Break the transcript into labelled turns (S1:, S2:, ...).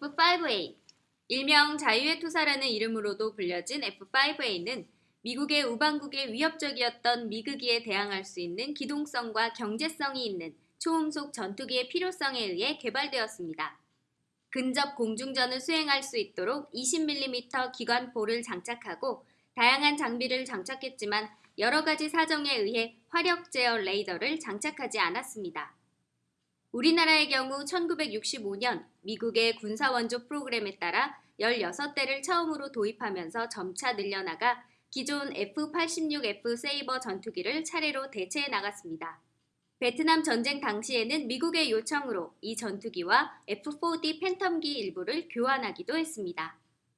S1: F5A 일명 자유의 투사라는 이름으로도 불려진 F5A는 미국의 우방국에 위협적이었던 미국기에 대항할 수 있는 기동성과 경제성이 있는 초음속 전투기의 필요성에 의해 개발되었습니다. 근접 공중전을 수행할 수 있도록 20mm 기관포를 장착하고 다양한 장비를 장착했지만 여러 가지 사정에 의해 화력 제어 레이더를 장착하지 않았습니다. 우리나라의 경우 1965년 미국의 군사원조 프로그램에 따라 16대를 처음으로 도입하면서 점차 늘려나가 기존 F-86F 세이버 전투기를 차례로 대체해 나갔습니다. 베트남 전쟁 당시에는 미국의 요청으로 이 전투기와 F-4D 팬텀기 일부를 교환하기도 했습니다.